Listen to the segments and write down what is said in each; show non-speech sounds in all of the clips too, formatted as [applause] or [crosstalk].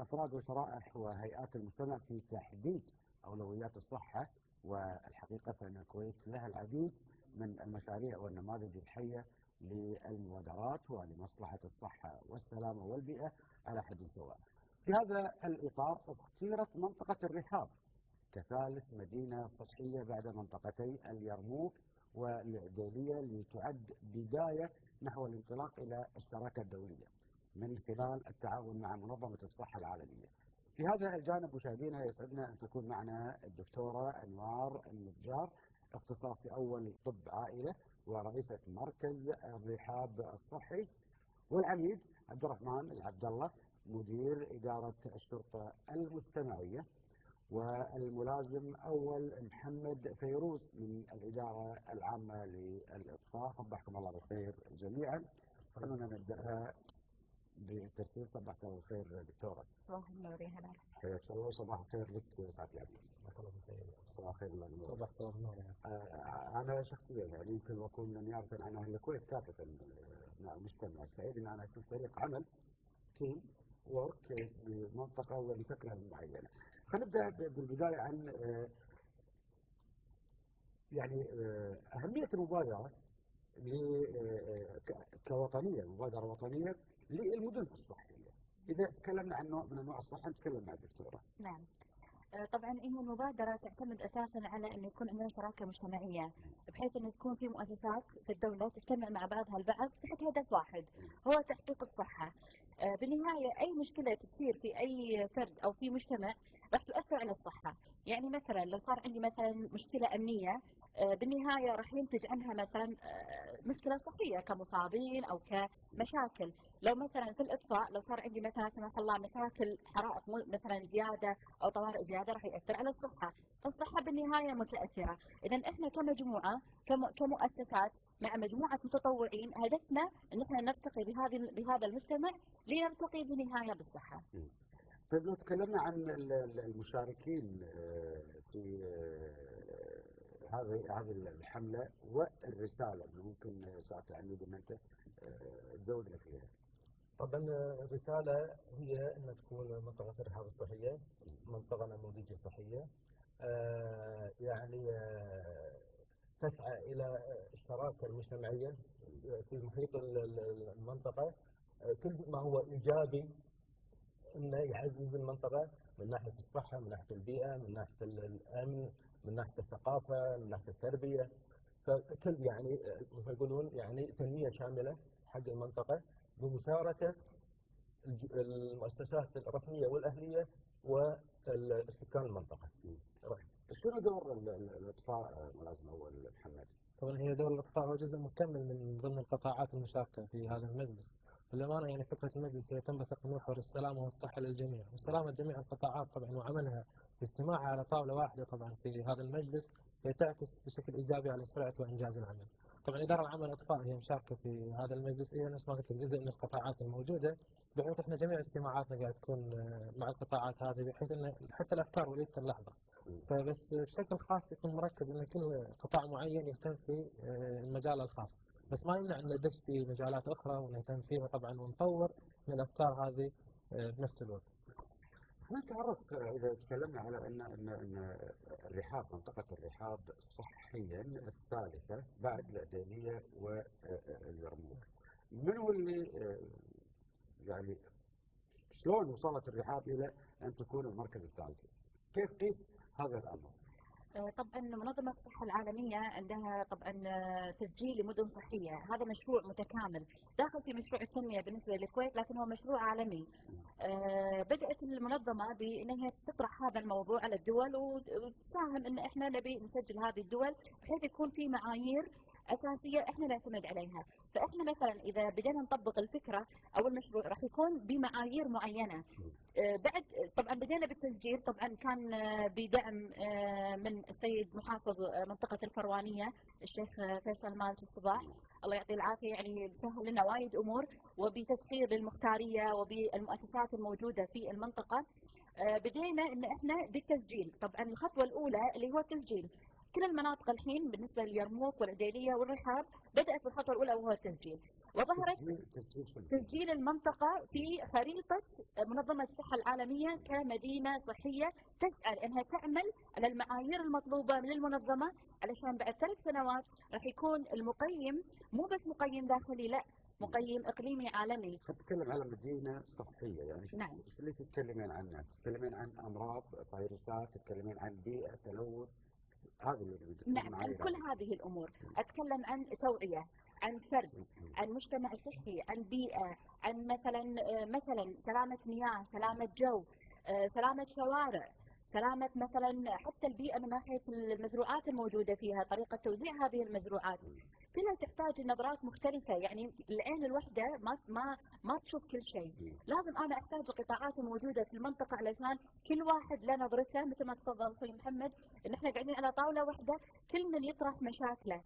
أفراد وشرائح وهيئات المجتمع في تحديد أولويات الصحة والحقيقة فإن الكويت لها العديد من المشاريع والنماذج الحية للمبادرات ولمصلحة الصحة والسلامة والبيئة على حد سواء. في هذا الإطار اختيرت منطقة الرحاب كثالث مدينة صحية بعد منطقتي اليرموك والعديلية لتعد بداية نحو الانطلاق إلى الشراكة الدولية من خلال التعاون مع منظمة الصحة العالمية. في هذا الجانب مشاهدينا يسعدنا أن تكون معنا الدكتورة أنوار النجار اختصاصي أول طب عائلة ورئيسة مركز الرحاب الصحي والعميد عبد الرحمن العبد الله مدير إدارة الشرطة المجتمعية والملازم أول محمد فيروز من الإدارة العامة للإطفاء. صبحكم الله بالخير جميعا. خلونا نبدأها بالترتيب صباح الله بالخير دكتورة. صباح النور يا هلا حياك الله صباح الخير لك سعادة العبيد صباح الله بالخير صباح الخير للنور صباح النور آه، أنا شخصيا يعني يمكن أكون من يعرف عن أهل الكويت كافة مع المجتمع سعيد أن أنا في فريق عمل تيم ورك لمنطقة ولفكرة معينة. خلينا نبدأ بالبداية عن آه، يعني آه، أهمية المبادرة آه، كوطنية مبادرة وطنية للمدن الصحية. إذا تكلمنا عن نوع من أنواع الصحة نتكلم مع الدكتورة. نعم. طبعا هي المبادرة تعتمد أساسا على أن يكون عندنا شراكة مجتمعية بحيث أن تكون في مؤسسات في الدولة تجتمع مع بعضها البعض تحت هدف واحد هو تحقيق الصحة. بالنهاية أي مشكلة تصير في أي فرد أو في مجتمع راح تؤثر على الصحة يعني مثلا لو صار عندي مثلا مشكلة أمنية آه، بالنهاية راح ينتج عنها مثلا آه، مشكلة صحية كمصابين أو كمشاكل. لو مثلا في الإطفاء لو صار عندي مثلا سمح الله مشاكل حرائق مثلا زيادة أو طوارئ زيادة راح يأثر على الصحة. فالصحة بالنهاية متأثرة. إذا إحنا كمجموعة كمؤسسات مع مجموعة متطوعين هدفنا أن إحنا نرتقي بهذه بهذا المجتمع لنرتقي بالنهاية بالصحة. طيب لو تكلمنا عن المشاركين آه، في آه، هذه هذه الحملة والرسالة اللي ممكن ساعه العميد أن أنت آه، تزودنا فيها. طبعا الرسالة هي أن تكون منطقه الرحاب الصحية منطقة نموذجية صحية يعني تسعى إلى الشراكه المجتمعية في محيط المنطقة كل ما هو إيجابي إنه يعزز المنطقة من ناحية الصحة، من ناحية البيئة، من ناحية الأمن، من ناحية الثقافة، من ناحية التربية فكل يعني مثل يقولون يعني تنميه شاملة حق المنطقة بمشاركة المؤسسات الرسمية والأهلية والسكان المنطقة. شنو دور الاطفاء ملازم أول محمد؟ طبعا هي دور الاطفاء هو جزء مكمل من ضمن القطاعات المشاركة في هذا المجلس. للأمانة يعني فكرة المجلس هي تنبثق من محور السلامة والصحة للجميع، وسلامة جميع القطاعات طبعا وعملها اجتماعها على طاولة واحدة طبعا في هذا المجلس تعكس بشكل إيجابي على سرعة وإنجاز العمل. طبعا إدارة العمل الإطفاء هي مشاركة في هذا المجلس هي نفس ما قلت جزء من القطاعات الموجودة بحيث إحنا جميع اجتماعاتنا قاعد تكون آه، مع القطاعات هذه بحيث إن حتى الأفكار وليده اللحظه. فبس بشكل خاص يكون مركز إن كل قطاع معين يهتم في آه، المجال الخاص. بس ما يمنع إن ندش في مجالات أخرى ونهتم فيها طبعا ونطور من الأفكار هذه آه، بنفس الوقت. نتعرف آه، إذا تكلمنا على ان ان أن الرحاب منطقة الرحاب صحيا الثالثة بعد العديليه واليرموك. من هو اللي يعني شلون وصلت الرحاب إلى أن تكون المركز الثالث؟ كيف قيس هذا الأمر؟ طبعا منظمة الصحة العالمية عندها طبعا آه، تسجيل لمدن صحية. هذا مشروع متكامل. داخل في مشروع التنمية بالنسبة للكويت لكن هو مشروع عالمي. آه، بدأت المنظمة بأنها تطرح هذا الموضوع على الدول وتساهم أن إحنا نبي نسجل هذه الدول بحيث يكون في معايير أساسية إحنا نعتمد عليها، فإحنا مثلا إذا بدينا نطبق الفكرة أو المشروع راح يكون بمعايير معينة. آه، بعد طبعا بدينا بالتسجيل. طبعا كان آه، بدعم آه، من السيد محافظ منطقة الفروانية الشيخ فيصل مالك الصباح. الله يعطيه العافية. يعني سهل لنا وايد أمور وبتسخير للمختارية وبالمؤسسات الموجودة في المنطقة. بدينا إن إحنا بالتسجيل، طبعا الخطوة الأولى اللي هو التسجيل، كل المناطق الحين بالنسبة لليرموك والعديليه والرحاب بدأت الخطوه الأولى الاولى وهو التسجيل وظهرت تسجيل المنطقة في خريطة منظمة الصحة العالمية كمدينة صحية تسعى أنها تعمل على المعايير المطلوبة من المنظمة علشان بعد ثلاث سنوات راح يكون المقيم مو بس مقيم داخلي لا مقيم إقليمي عالمي تتكلم على مدينة صحية يعني نعم. إيش اللي تتكلمين عنه؟ تتكلمين عن أمراض فيروسات، تتكلمين عن بيئة، تلوث، هذا اللي نريد نعم عن كل هذه الأمور. أتكلم عن توعية عن فرد عن مجتمع صحي عن بيئة عن مثلا آه، مثلا سلامة مياه سلامة جو آه، سلامة شوارع سلامة مثلا حتى البيئة من ناحية المزروعات الموجودة فيها طريقة توزيع هذه المزروعات. كلها تحتاج نظرات مختلفة يعني العين الواحدة ما ما ما تشوف كل شيء. لازم أنا أحتاج القطاعات الموجودة في المنطقة علشان كل واحد له نظرته مثل ما تفضل أخوي محمد إن إحنا قاعدين على طاولة واحدة كل من يطرح مشاكله.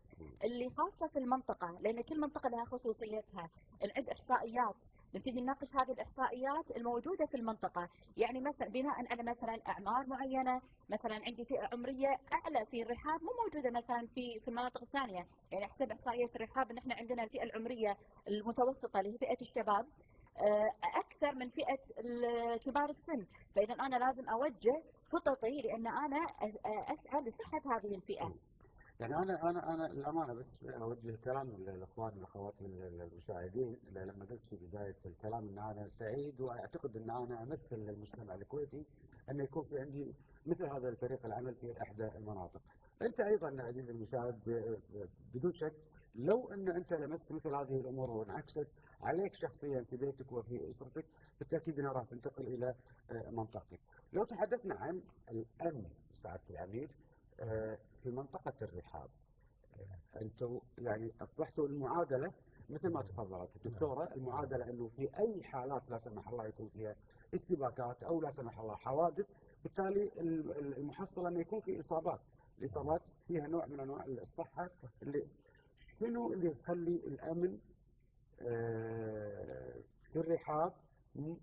اللي خاصة في المنطقة لأن كل منطقة لها خصوصيتها. نعد إحصائيات نبتدي نناقش هذه الإحصائيات الموجودة في المنطقة. يعني مثلا بناء على مثلا أعمار معينة مثلا عندي فئة عمرية أعلى في الرحاب مو موجودة مثلا في في المناطق الثانية. يعني حسب إحصائية الرحاب إن إحنا عندنا الفئة العمرية المتوسطة اللي هي فئة الشباب آه، أكثر من ال- كبار السن. فإذا أنا لازم أوجه خططي لأن أنا أس- أسعى لصحة هذه الفئة. يعني أنا أنا أنا الامانه بس أوجه كلام للأخوان والأخوات المشاهدين لما قلت في بداية الكلام إن أنا سعيد وأعتقد إن أنا أمثل المجتمع الكويتي أن يكون في عندي مثل هذا الفريق العمل في إحدى المناطق. أنت أيضا عزيزي المشاهد بدون شك لو أن أنت لمست مثل هذه الأمور وانعكست عليك شخصيا في بيتك وفي أسرتك بالتأكيد أنها راح تنتقل إلى آه، منطقتك. لو تحدثنا عن الأمن سعادة العميد آه، في منطقة الرحاب آه، أنتم يعني أصبحتوا المعادلة مثل ما تفضلت الدكتورة المعادلة أنه في أي حالات لا سمح الله يكون فيها اشتباكات أو لا سمح الله حوادث بالتالي ال- ال- المحصلة أنه يكون في إصابات الإصابات فيها نوع من أنواع الصحة اللي شنو اللي يخلي الأمن آه، في الرحاب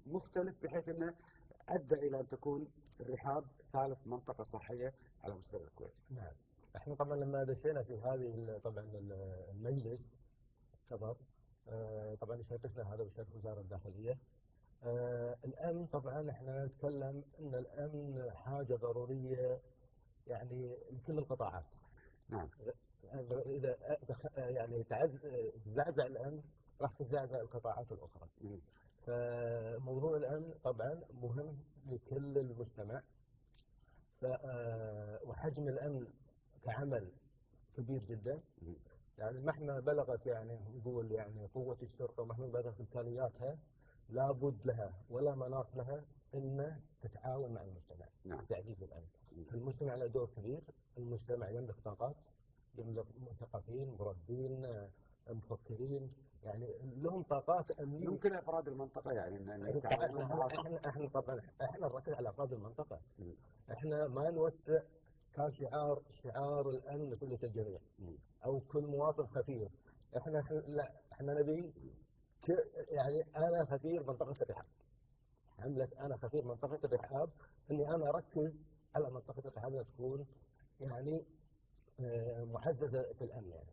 مختلف بحيث أنه أدى إلى أن تكون الرحاب ثالث منطقة صحية على مستوى الكويت. نعم إحنا طبعا لما دشينا في هذه طبعا ال- المجلس كبر آه، طبعا شاركنا هذا بشرف وزارة الداخلية آه، الامن طبعا إحنا نتكلم إن الامن حاجة ضرورية يعني لكل القطاعات نعم. إذا يعني تزعزع الامن راح تزعزع القطاعات الأخرى. فموضوع الامن طبعا مهم لكل المجتمع آه، وحجم الأمن كعمل كبير جدا. يعني مهما بلغت يعني نقول يعني قوة الشرطة ومهما بلغت إمكانياتها لابد لها ولا مناص لها إن تتعاون مع المجتمع نعم. تعزيز الامن. مم. المجتمع له دور كبير، المجتمع يملك طاقات يملك مثقفين، مربين، آه، مفكرين، يعني لهم طاقات أمنية يمكن أفراد المنطقة يعني ان إن إحنا. إحنا طبعا إحنا نركز على أفراد المنطقة. إحنا ما نوسع كان شعار شعار الأمن مسؤوليه الجميع. أو كل مواطن خفير إحنا لا إحنا نبي يعني أنا خبير منطقة الرحاب حمله أنا خبير منطقة الرحاب إني أنا أركز على منطقة الرحاب تكون يعني آه، معززه في الأمن يعني.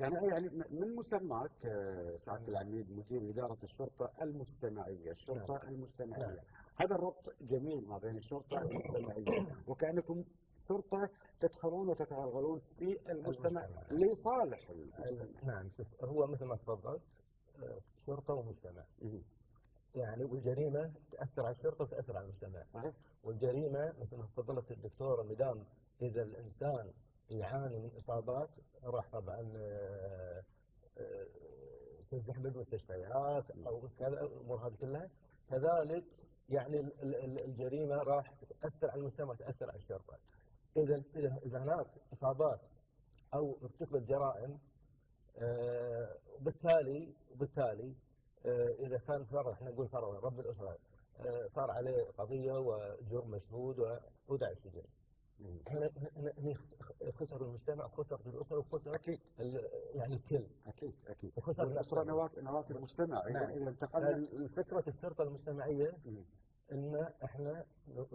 يعني يعني من مسماك آه، سعادة العميد مدير إدارة الشرطة المجتمعيه، الشرطة المجتمعيه. نعم. هذا الربط جميل ما بين الشرطة والمجتمعيه [coughs] وكأنكم شرطه تدخلون وتتغلغلون في المجتمع. لصالح المجتمع. نعم شوف هو مثل ما تفضلت آه، شرطه ومجتمع. يعني والجريمة تأثر على الشرطه وتأثر على المجتمع صحيح؟ والجريمة مثل ما تفضلت الدكتورة مدام إذا الإنسان يعاني من إصابات راح طبعا آه، آه، تزدحم بالمستشفيات أو كذا الأمور هذه كلها كذلك يعني ال- ال- ال- الجريمة راح تأثر على المجتمع تأثر على الشرطه إذا إذا إذا هناك إصابات أو ارتكبت جرائم آه، وبالتالي وبالتالي آه، إذا كان فرض إحنا نقول فرض رب الأسرة آه، صار عليه قضية وجرم مشهود وودع السجن. هنا هنا- خسر المجتمع خسر الأسرة وخسر أكيد يعني الكل أكيد أكيد. وخسر الأسرة. نواة نواة المجتمع إذا نعم. انتقلنا فكرة الشرطه المجتمعية. إن إحنا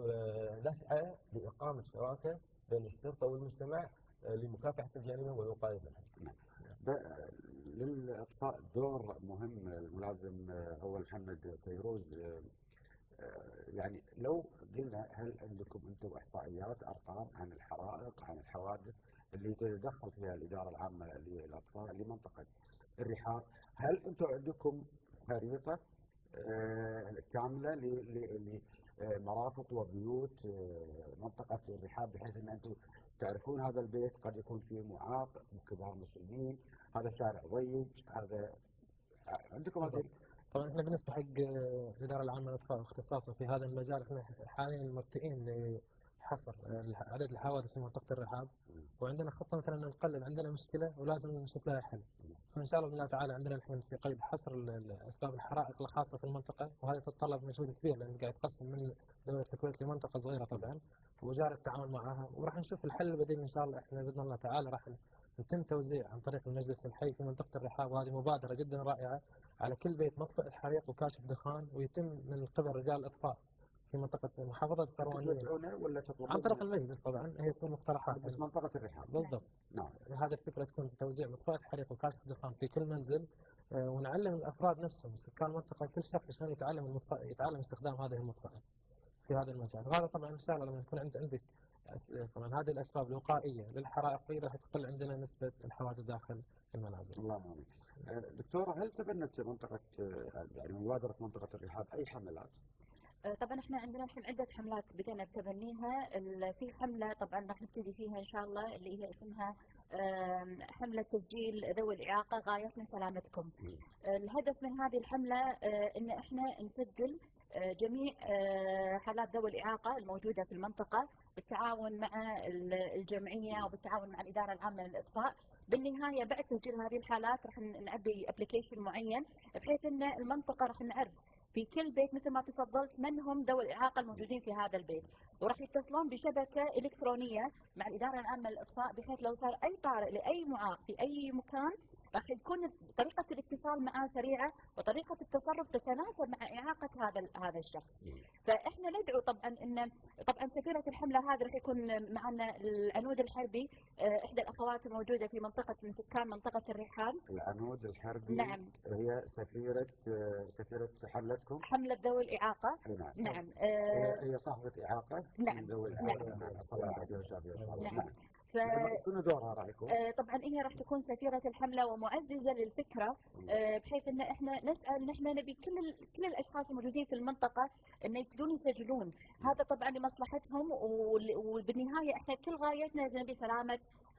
آه، نسعى لإقامة شراكة بين الشرطة والمجتمع آه، لمكافحة الجريمة والوقايه منها. للاطفاء دور مهم الملازم آه، أول محمد فيروز آه، آه، يعني لو قلنا هل عندكم أنتم إحصائيات أرقام عن الحرائق عن الحوادث اللي تتدخل فيها الإدارة العامة للاطفاء لمنطقة الرحاب هل أنتم عندكم خريطة آه، كاملة ل- ل- لمرافق وبيوت آه، منطقة الرحاب بحيث إن أنتم تعرفون هذا البيت قد يكون فيه معاق كبار مسلمين هذا شارع ضيق هذا عندكم هذه طبعا إحنا بالنسبة حق آه، الاداره العامه للاطفاء واختصاصا في هذا المجال إحنا حاليا مرتئين الح- عدد الحوادث في منطقة الرحاب. وعندنا خطة مثلا نقلل عندنا مشكلة ولازم نشوف لها حل. فإن شاء الله بإذن الله تعالى عندنا الحين في قيد حصر أسباب الحرائق الخاصة في المنطقة. وهذا يتطلب مجهود كبير لأن قاعد يتقسم من دولة الكويت لمنطقة صغيرة طبعا. وجاري التعاون معها. وراح نشوف الحل البديل إن شاء الله. إحنا بإذن الله تعالى راح يتم توزيع عن طريق المجلس الحي في منطقة الرحاب. وهذه مبادرة جدا رائعة على كل بيت مطفئ الحريق وكاشف دخان ويتم من قبل رجال الاطفاء في منطقة محافظة الكروانيه تدفعونه ولا تطلبون؟ عن طريق المجلس طبعا هي تكون مقترحات بس منطقة الرحاب. بالضبط. نعم. هذه الفكرة تكون توزيع مطفئة حريق وكاشف دخان في كل منزل آه، ونعلم الأفراد نفسهم سكان المنطقة كل شخص شلون يتعلم يتعلم استخدام هذه المطفئه في هذا المجال. وهذا طبعا ان شاء الله لما يكون عند عندك أس- طبعا هذه الأسباب الوقائية للحرائق راح تقل عندنا نسبة الحوادث داخل المنازل. اللهم امين. آه، دكتورة هل تبنت منطقة آه، يعني مبادرة منطقة الرحاب أي حملات؟ طبعا إحنا عندنا الحين عدة حملات بدينا بتبنيها في حملة طبعا راح نبتدي فيها إن شاء الله اللي هي اسمها حملة تسجيل ذوي الإعاقة غايتنا سلامتكم. الهدف من هذه الحملة آه، إن إحنا نسجل آه، جميع آه، حالات ذوي الإعاقة الموجودة في المنطقة بالتعاون مع ال- الجمعية وبالتعاون مع الإدارة العامة للإطفاء. بالنهاية بعد تسجيل هذه الحالات راح نعبي ابلكيشن معين بحيث إن المنطقة راح نعرف في كل بيت مثل ما تفضلت من هم ذوي الإعاقة الموجودين في هذا البيت؟ وراح يتصلون بشبكة إلكترونية مع الإدارة العامة للإطفاء بحيث لو صار أي طارئ لأي معاق في أي مكان راح تكون طريقة الاتصال معه سريعة وطريقة التصرف تتناسب مع إعاقة هذا هذا الشخص. فإحنا ندعو طبعا ان طبعا سفيرة الحملة هذه راح يكون معنا العنود الحربي آه، إحدى الأخوات الموجودة في منطقة من سكان منطقة الرحاب العنود الحربي نعم هي سفيرة آه، سفيرة حملتكم؟ حملة ذوي الإعاقة نعم. نعم هي صاحبة إعاقة نعم. ذوي نعم. الإعاقة نعم. الله. نعم. نعم. ف شنو دورها راح يكون؟ آه، طبعا هي راح تكون سفيرة الحملة ومعززه للفكرة آه، بحيث إن إحنا نسأل إن إحنا نبي كل ال- كل الأشخاص الموجودين في المنطقة إن يبتدون يسجلون. هذا طبعا لمصلحتهم وبالنهاية إحنا كل غايتنا نبي سلامة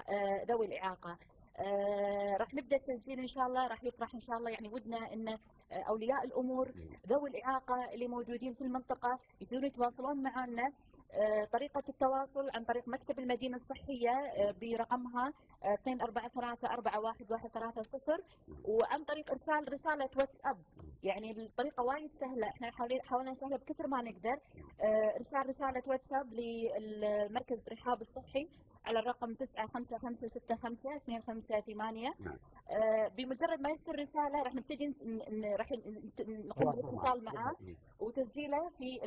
آه، ذوي الإعاقة. آه، راح نبدأ التسجيل إن شاء الله راح يطرح إن شاء الله يعني ودنا إن أولياء الأمور ذوي الإعاقة اللي موجودين في المنطقة يبتدون يتواصلون معنا. طريقة التواصل عن طريق مكتب المدينة الصحية آه، برقمها آه، 24341130 وعن طريق إرسال رسالة واتساب. يعني الطريقة وايد سهلة. إحنا حاولنا نسهلها بكثر ما نقدر. آه، إرسال رسالة واتساب للمركز الرحاب الصحي على الرقم 9565 نعم. آه، بمجرد ما يرسل رسالة راح نبتدي راح نقوم بالاتصال معه. وتسجيله في.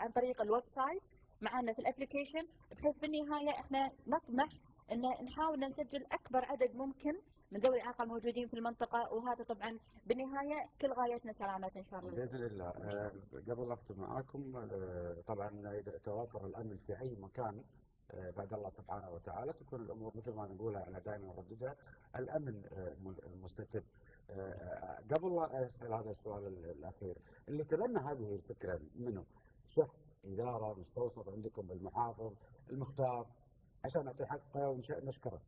عن طريق ال website. معنا في ال application بحيث بالنهاية إحنا نطمح إن نحاول نسجل أكبر عدد ممكن من ذوي الاعاقه الموجودين في المنطقة وهذا طبعا بالنهاية كل غايتنا سلامتنا إن شاء الله. بإذن الله. آه، قبل أختم معاكم آه، طبعا إذا توافر الأمن في أي مكان آه، بعد الله سبحانه وتعالى. تكون الأمور مثل ما نقولها أنا دائما أرددها الأمن آه، مستتب قبل لا أسأل هذا السؤال ال- الأخير اللي تبنى هذه الفكرة منه شخص إدارة مستوصف عندكم بالمحافظ المختار عشان نعطي حقه ونشكره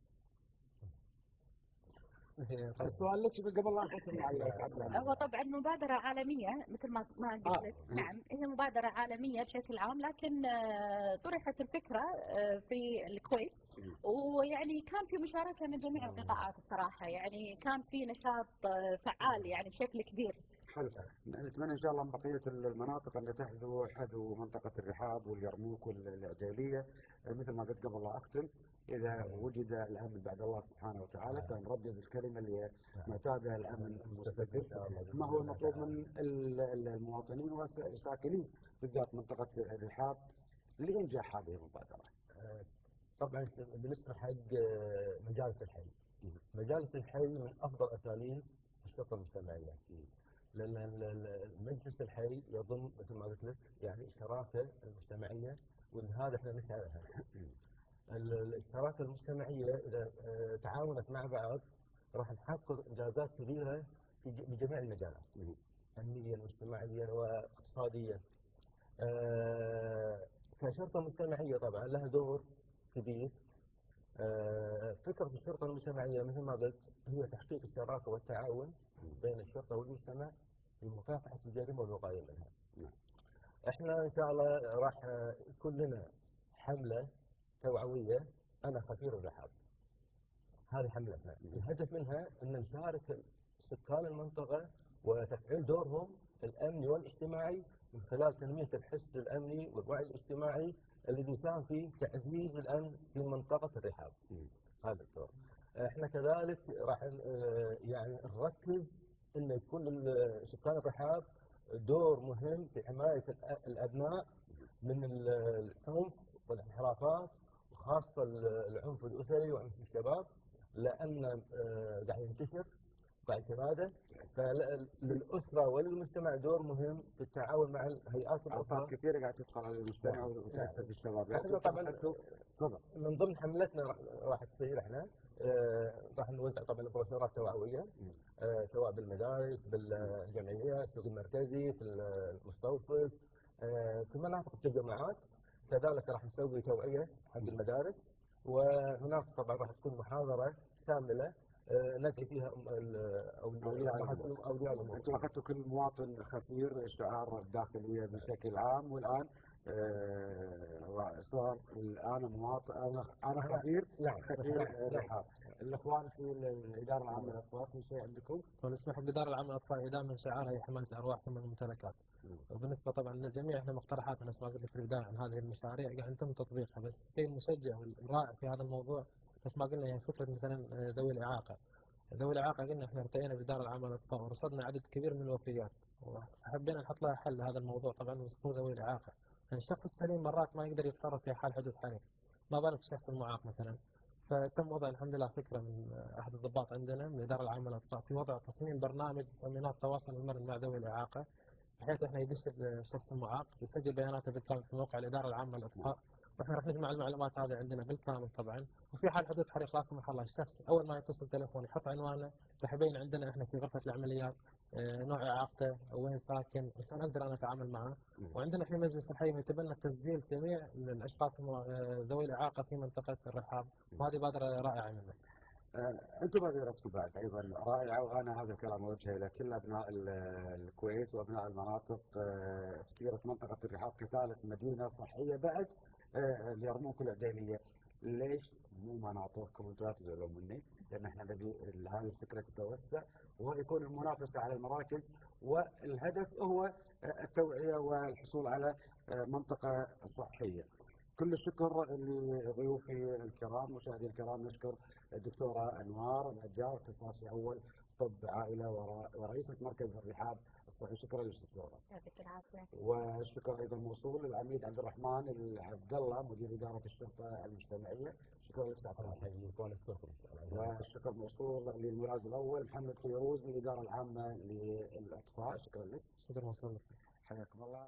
السؤال لك قبل لا اختم على. هو طبعا مبادرة عالمية مثل ما ما قلت آه. لك نعم هي مبادرة عالمية بشكل عام لكن آه، طرحت الفكرة آه، في الكويت. ويعني كان في مشاركة من جميع القطاعات بصراحة يعني كان في نشاط آه، فعال يعني بشكل كبير حلو نتمنى إن شاء الله من بقية المناطق أن تحذو حذو منطقة الرحاب واليرموك والعجيليه مثل ما قلت قبل لا اختم إذا وجد الأمن بعد الله سبحانه وتعالى فنردد الكلمة اللي هي متى الأمن المستتب ما هو المطلوب من ال- ال- المواطنين والساكنين بالذات منطقة الرحاب لإنجاح هذه المبادرة. طبعا بالنسبة حق آه، مجالس الحي. مجالس الحي من أفضل اساليب الشرطة المجتمعيه ال- المجلس الحي يضم مثل ما قلت لك يعني الشراكه المجتمعية وإن هذا إحنا نسعى لها. ال- الشراكه المجتمعية إذا آه، تعاونت مع بعض راح نحقق إنجازات كبيرة في ج- بجميع المجالات فنيا واجتماعيا واقتصاديا. آه، كشرطة مجتمعية طبعا لها دور كبير آه، فكرة الشرطة المجتمعية مثل ما قلت هي تحقيق الشراكة والتعاون بين الشرطة والمجتمع في مكافحه الجريمه والوقايه منها. نعم. إحنا إن شاء الله راح يكون لنا حملة توعوية أنا خفير الرحاب. هذه حملتنا، الهدف منها أن نشارك سكان المنطقة وتفعيل دورهم الأمني والاجتماعي من خلال تنمية الحس الأمني والوعي الاجتماعي الذي يساهم في تعزيز الأمن في منطقة الرحاب. هذا الدور. إحنا كذلك راح آه، يعني نركز إنه يكون سكان الرحاب دور مهم في حماية الأ- الأبناء من ال- العنف والانحرافات وخاصة ال- العنف الأسري وعنف الشباب لأن آه، قاعد ينتشر. قاعد يتمادى فللاسره وللمجتمع دور مهم في التعاون مع الهيئات الأخرى. كثيرة قاعد تدخل على المجتمع نعم. وتأثر في الشباب. إحنا طبعا تفضل. من ضمن حملتنا راح- تصير إحنا آه، راح نوزع طبعا بروشورات توعوية. آه، سواء بالمدارس بالجمعيات السوق المركزي في المستوصف آه، في مناطق التجمعات. كذلك راح نسوي توعية حق المدارس وهناك طبعا راح تكون محاضرة شامله آه، ندعي فيها اولياء. اولياء الأمور أنتم اخذتوا كل مواطن خفير شعار الداخلية بشكل عام والآن آه، صار الآن مواطن أنا خفير نعم خفير نعم. رحاب الإخوان في الإدارة العامة للأطفال في شيء عندكم؟ ونسمح بالإدارة العامة للأطفال هي دائما شعارها هي حماية الأرواح ثم الممتلكات. مم. وبالنسبة طبعا للجميع إحنا مقترحاتنا نفس ما قلت لك في البداية عن هذه المشاريع قاعد يتم تطبيقها بس الشيء المشجع والرائع في هذا الموضوع نفس ما قلنا هي فكرة مثلا آه، ذوي الإعاقة. ذوي الإعاقة قلنا إحنا ارتئينا بالإدارة العامة للأطفال ورصدنا عدد كبير من الوفيات وحبينا نحط لها حل لهذا الموضوع طبعا وسطور ذوي الإعاقة. يعني الشخص السليم مرات ما يقدر يتصرف في حال حدوث حريق. ما بالك الشخص المعاق مثلا. فتم وضع الحمد لله فكرة من أحد الضباط عندنا من الاداره العامه للاطفال في وضع تصميم برنامج تسميناه التواصل المرن مع ذوي الإعاقة بحيث إحنا يدش الشخص المعاق يسجل بياناته بالكامل في موقع الإدارة العامة للاطفال وإحنا راح نجمع المعلومات هذه عندنا بالكامل طبعا. وفي حال حدوث حريق لا سمح الله الشخص أول ما يتصل تليفون يحط عنوانه. راح يبين عندنا إحنا في غرفة العمليات آه، نوع اعاقته وين ساكن عشان أقدر أنا أتعامل معه. وعندنا في مجلس الحي يتبنى تسجيل جميع الاشخاص آه، ذوي الإعاقة في منطقة الرحاب. وهذه بادرة رائعة منه. آه، أنتم بادرتكم بعد أيضا. رائعة وأنا هذا الكلام أوجهه إلى كل أبناء ال- الكويت وأبناء المناطق. كثيرة منطقة الرحاب كثالث مدينة صحية بعد. اليرموك العديليه ليش مو أنتم لا تزعلون مني لأن إحنا نبي هذه الفكرة تتوسع ويكون المنافسة على المراكز والهدف هو التوعية والحصول على منطقة صحية. كل الشكر لضيوفي الكرام مشاهدي الكرام نشكر الدكتورة أنوار النجار اختصاصي أول طب عائلة ورا- ورئيسة مركز الرحاب. الصحي شكرا لك دكتورة يعطيك العافية. والشكر أيضا موصول للعميد عبد الرحمن العبد الله مدير إدارة الشرطة المجتمعية. شكرا لك سعادة الله يحييك وأنا الله والشكر موصول للملاز الأول محمد فيروز من الإدارة العامة للأطفال شكرا لك. شكرا موصول لك. حياكم الله.